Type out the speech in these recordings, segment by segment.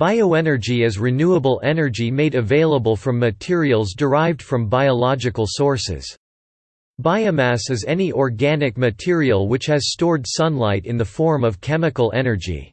Bioenergy is renewable energy made available from materials derived from biological sources. Biomass is any organic material which has stored sunlight in the form of chemical energy.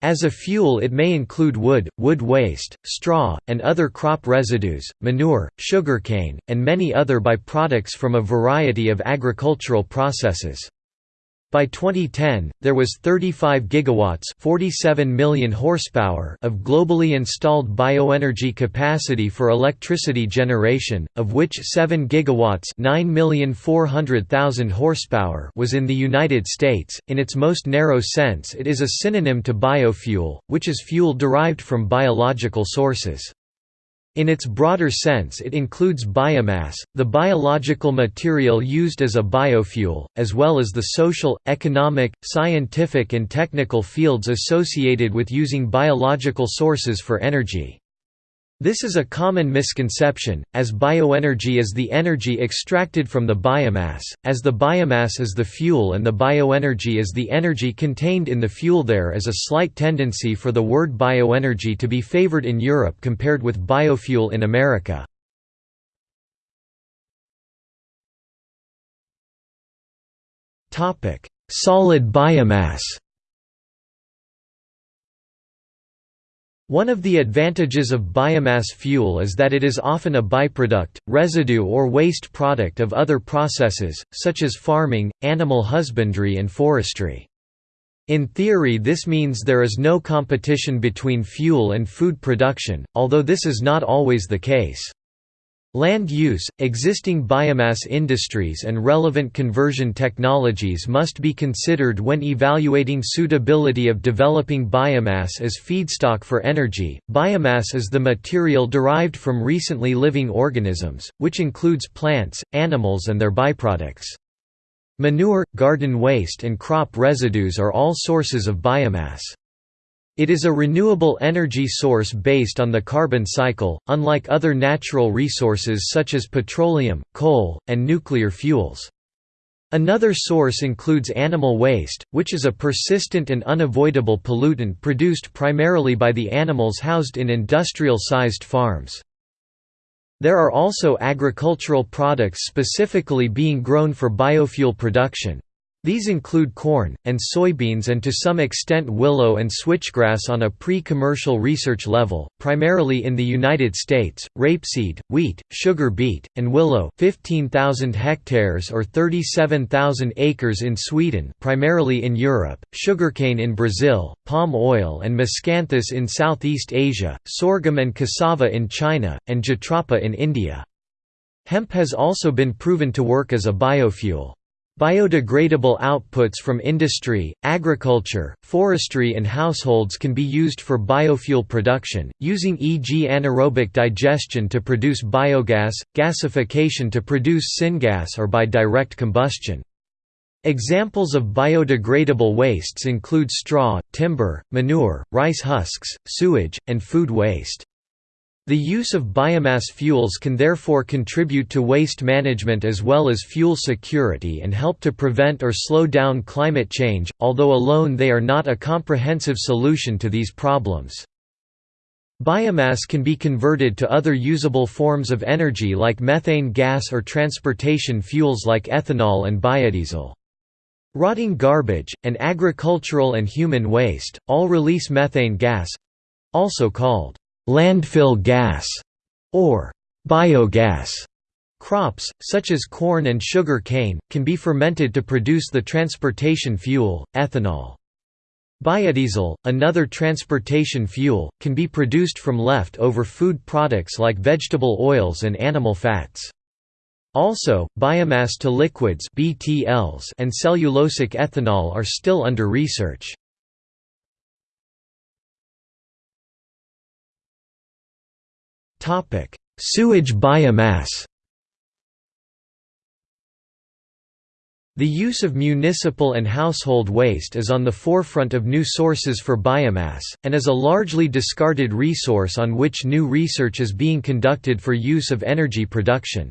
As a fuel it may include wood, wood waste, straw, and other crop residues, manure, sugarcane, and many other byproducts from a variety of agricultural processes. By 2010, there was 35 gigawatts, 47 million horsepower of globally installed bioenergy capacity for electricity generation, of which 7 gigawatts, 9,400,000 horsepower was in the United States. In its most narrow sense, it is a synonym to biofuel, which is fuel derived from biological sources. In its broader sense it includes biomass, the biological material used as a biofuel, as well as the social, economic, scientific and technical fields associated with using biological sources for energy. This is a common misconception, as bioenergy is the energy extracted from the biomass, as the biomass is the fuel and the bioenergy is the energy contained in the fuel. There is a slight tendency for the word bioenergy to be favored in Europe compared with biofuel in America. Solid biomass One of the advantages of biomass fuel is that it is often a byproduct, residue or waste product of other processes, such as farming, animal husbandry and forestry. In theory this means there is no competition between fuel and food production, although this is not always the case. Land use, existing biomass industries and relevant conversion technologies must be considered when evaluating suitability of developing biomass as feedstock for energy. Biomass is the material derived from recently living organisms, which includes plants, animals and their byproducts. Manure, garden waste and crop residues are all sources of biomass. It is a renewable energy source based on the carbon cycle, unlike other natural resources such as petroleum, coal, and nuclear fuels. Another source includes animal waste, which is a persistent and unavoidable pollutant produced primarily by the animals housed in industrial-sized farms. There are also agricultural products specifically being grown for biofuel production. These include corn, and soybeans and to some extent willow and switchgrass on a pre-commercial research level, primarily in the United States, rapeseed, wheat, sugar beet, and willow 15,000 hectares or 37,000 acres in Sweden primarily in Europe, sugarcane in Brazil, palm oil and miscanthus in Southeast Asia, sorghum and cassava in China, and jatropha in India. Hemp has also been proven to work as a biofuel. Biodegradable outputs from industry, agriculture, forestry and households can be used for biofuel production, using e.g. anaerobic digestion to produce biogas, gasification to produce syngas or by direct combustion. Examples of biodegradable wastes include straw, timber, manure, rice husks, sewage, and food waste. The use of biomass fuels can therefore contribute to waste management as well as fuel security and help to prevent or slow down climate change, although alone they are not a comprehensive solution to these problems. Biomass can be converted to other usable forms of energy like methane gas or transportation fuels like ethanol and biodiesel. Rotting garbage, and agricultural and human waste, all release methane gas—also called landfill gas, or biogas. Crops, such as corn and sugar cane, can be fermented to produce the transportation fuel, ethanol. Biodiesel, another transportation fuel, can be produced from left-over food products like vegetable oils and animal fats. Also, biomass to liquids BTLs and cellulosic ethanol are still under research. Sewage biomass The use of municipal and household waste is on the forefront of new sources for biomass, and is a largely discarded resource on which new research is being conducted for use of energy production.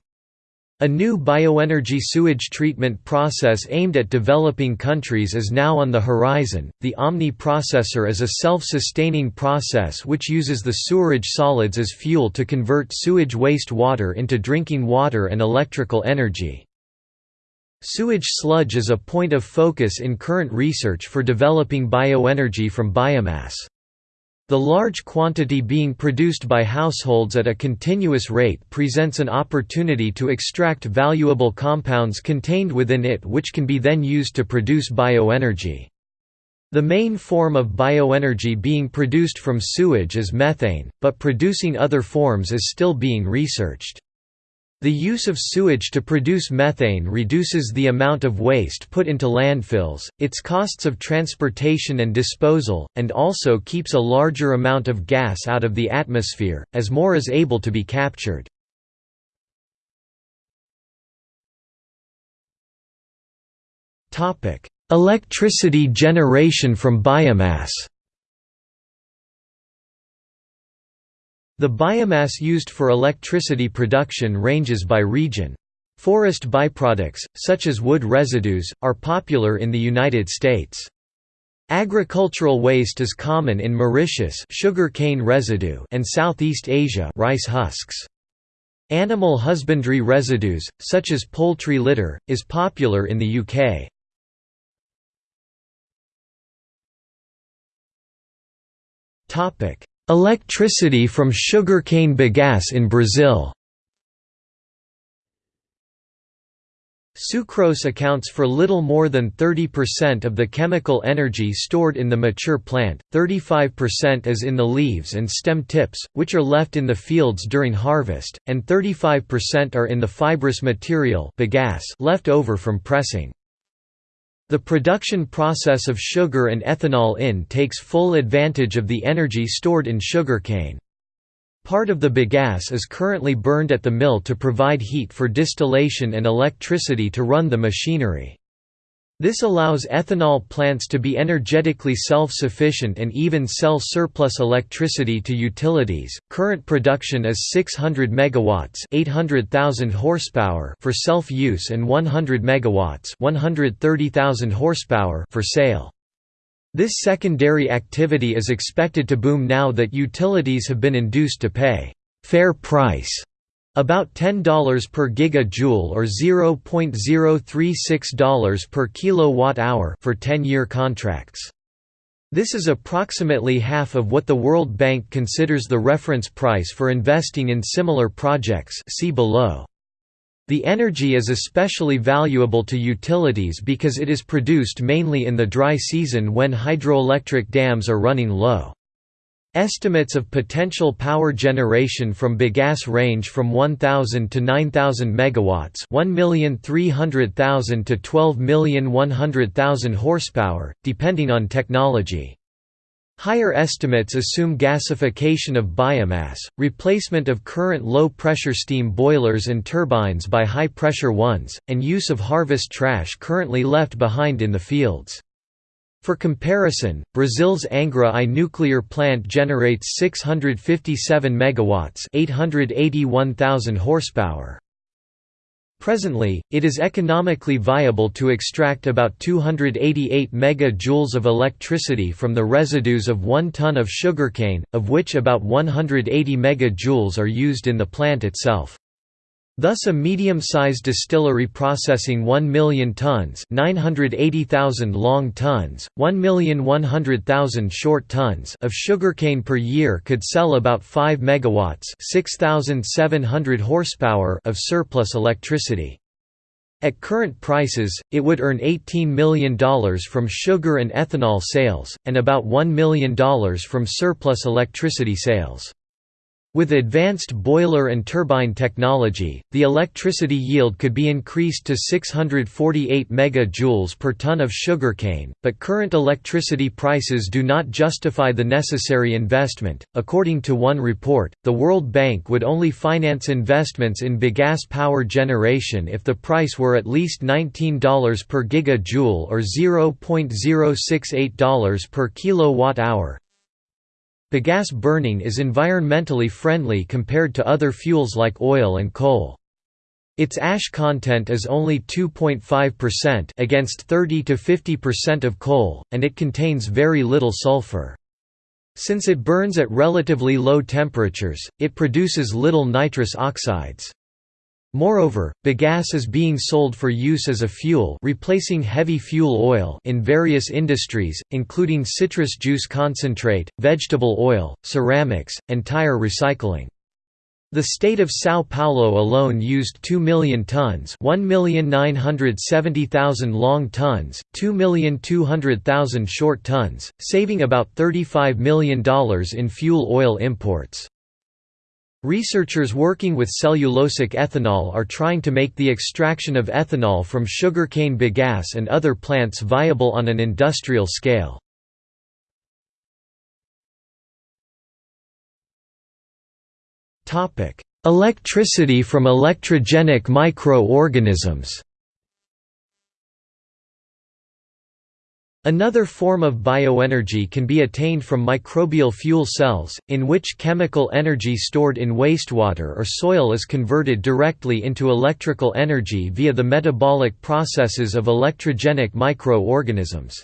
A new bioenergy sewage treatment process aimed at developing countries is now on the horizon. The Omni processor is a self sustaining process which uses the sewerage solids as fuel to convert sewage waste water into drinking water and electrical energy. Sewage sludge is a point of focus in current research for developing bioenergy from biomass. The large quantity being produced by households at a continuous rate presents an opportunity to extract valuable compounds contained within it which can be then used to produce bioenergy. The main form of bioenergy being produced from sewage is methane, but producing other forms is still being researched. The use of sewage to produce methane reduces the amount of waste put into landfills, its costs of transportation and disposal, and also keeps a larger amount of gas out of the atmosphere, as more is able to be captured. Electricity generation from biomass The biomass used for electricity production ranges by region. Forest byproducts, such as wood residues, are popular in the United States. Agricultural waste is common in Mauritius sugar cane residue and Southeast Asia rice husks. Animal husbandry residues, such as poultry litter, is popular in the UK. Electricity from sugarcane bagasse in Brazil Sucrose accounts for little more than 30% of the chemical energy stored in the mature plant, 35% is in the leaves and stem tips, which are left in the fields during harvest, and 35% are in the fibrous material bagasse left over from pressing. The production process of sugar and ethanol in takes full advantage of the energy stored in sugarcane. Part of the bagasse is currently burned at the mill to provide heat for distillation and electricity to run the machinery. This allows ethanol plants to be energetically self-sufficient and even sell surplus electricity to utilities. Current production is 600 megawatts, 800,000 horsepower for self-use and 100 megawatts, 130,000 horsepower for sale. This secondary activity is expected to boom now that utilities have been induced to pay fair price about $10 per gigajoule or $0.036 per kilowatt-hour for 10-year contracts. This is approximately half of what the World Bank considers the reference price for investing in similar projects see below. The energy is especially valuable to utilities because it is produced mainly in the dry season when hydroelectric dams are running low. Estimates of potential power generation from bagasse range from 1,000 to 9,000 megawatts, 1,300,000 to 12,100,000 horsepower, depending on technology. Higher estimates assume gasification of biomass, replacement of current low-pressure steam boilers and turbines by high-pressure ones, and use of harvest trash currently left behind in the fields. For comparison, Brazil's Angra I nuclear plant generates 657 megawatts, 881,000 horsepower. Presently, it is economically viable to extract about 288 megajoules of electricity from the residues of 1 ton of sugarcane, of which about 180 megajoules are used in the plant itself. Thus a medium-sized distillery processing 1 million tons 980,000 long tons, 1,100,000 short tons of sugarcane per year could sell about 5 megawatts 6,700 horsepower of surplus electricity. At current prices, it would earn $18 million from sugar and ethanol sales, and about $1 million from surplus electricity sales. With advanced boiler and turbine technology, the electricity yield could be increased to 648 megajoules per ton of sugarcane, but current electricity prices do not justify the necessary investment. According to one report, the World Bank would only finance investments in bagasse power generation if the price were at least $19 per gigajoule or $0.068 per kilowatt hour. Bagasse burning is environmentally friendly compared to other fuels like oil and coal. Its ash content is only 2.5% against 30 to 50% of coal, and it contains very little sulfur. Since it burns at relatively low temperatures, it produces little nitrous oxides. Moreover, bagasse is being sold for use as a fuel replacing heavy fuel oil in various industries, including citrus juice concentrate, vegetable oil, ceramics, and tire recycling. The state of São Paulo alone used 2 million tons 1,970,000 long tons, 2,200,000 short tons, saving about $35 million in fuel oil imports. Researchers working with cellulosic ethanol are trying to make the extraction of ethanol from sugarcane bagasse and other plants viable on an industrial scale. Electricity from electrogenic micro-organisms Another form of bioenergy can be attained from microbial fuel cells, in which chemical energy stored in wastewater or soil is converted directly into electrical energy via the metabolic processes of electrogenic micro-organisms.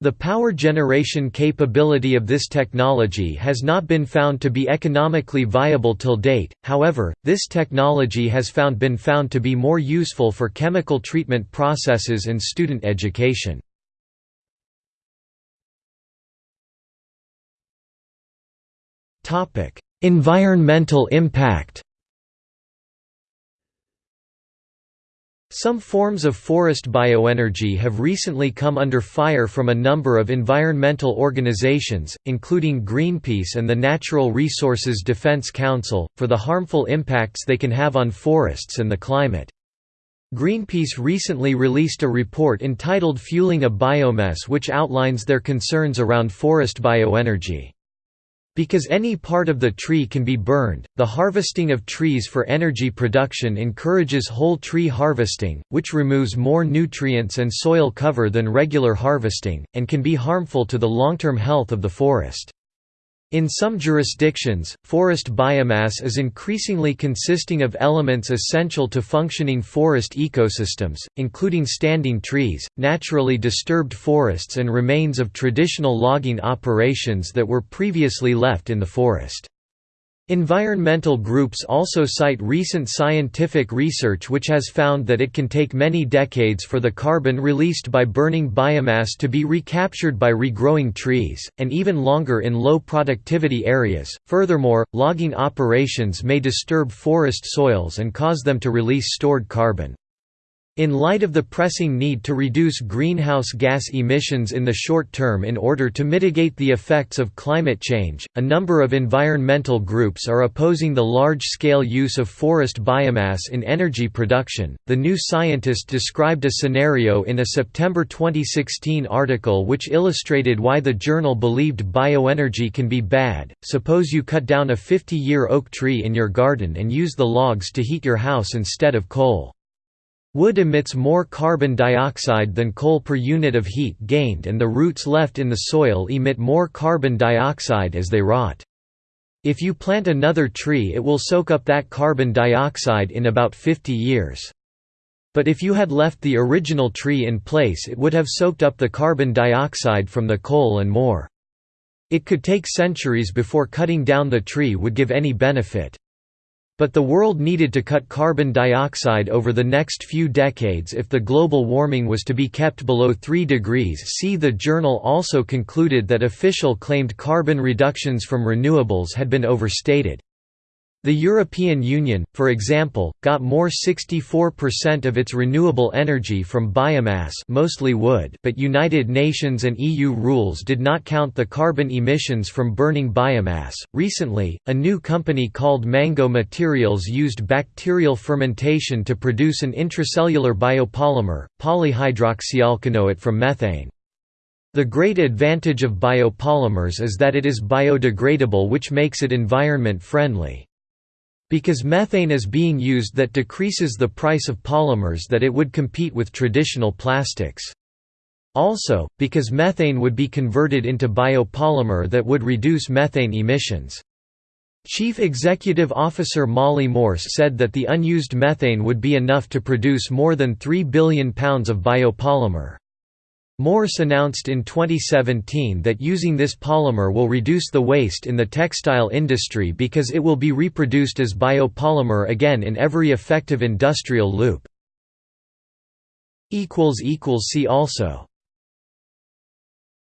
The power generation capability of this technology has not been found to be economically viable till date, however, this technology has found been found to be more useful for chemical treatment processes and student education. Environmental impact Some forms of forest bioenergy have recently come under fire from a number of environmental organizations, including Greenpeace and the Natural Resources Defense Council, for the harmful impacts they can have on forests and the climate. Greenpeace recently released a report entitled Fueling a BioMess which outlines their concerns around forest bioenergy. Because any part of the tree can be burned, the harvesting of trees for energy production encourages whole tree harvesting, which removes more nutrients and soil cover than regular harvesting, and can be harmful to the long-term health of the forest. In some jurisdictions, forest biomass is increasingly consisting of elements essential to functioning forest ecosystems, including standing trees, naturally disturbed forests and remains of traditional logging operations that were previously left in the forest. Environmental groups also cite recent scientific research which has found that it can take many decades for the carbon released by burning biomass to be recaptured by regrowing trees, and even longer in low productivity areas. Furthermore, logging operations may disturb forest soils and cause them to release stored carbon. In light of the pressing need to reduce greenhouse gas emissions in the short term in order to mitigate the effects of climate change, a number of environmental groups are opposing the large scale use of forest biomass in energy production. The New Scientist described a scenario in a September 2016 article which illustrated why the journal believed bioenergy can be bad. Suppose you cut down a 50 year oak tree in your garden and use the logs to heat your house instead of coal. Wood emits more carbon dioxide than coal per unit of heat gained and the roots left in the soil emit more carbon dioxide as they rot. If you plant another tree it will soak up that carbon dioxide in about 50 years. But if you had left the original tree in place it would have soaked up the carbon dioxide from the coal and more. It could take centuries before cutting down the tree would give any benefit. But the world needed to cut carbon dioxide over the next few decades if the global warming was to be kept below 3 degrees C. The journal also concluded that official claimed carbon reductions from renewables had been overstated. The European Union, for example, got more 64% of its renewable energy from biomass mostly wood but United Nations and EU rules did not count the carbon emissions from burning biomass. Recently, a new company called Mango Materials used bacterial fermentation to produce an intracellular biopolymer, polyhydroxyalkanoate from methane. The great advantage of biopolymers is that it is biodegradable which makes it environment friendly. Because methane is being used that decreases the price of polymers that it would compete with traditional plastics. Also, because methane would be converted into biopolymer that would reduce methane emissions. Chief Executive Officer Molly Morse said that the unused methane would be enough to produce more than 3 billion pounds of biopolymer. Morse announced in 2017 that using this polymer will reduce the waste in the textile industry because it will be reproduced as biopolymer again in every effective industrial loop. See also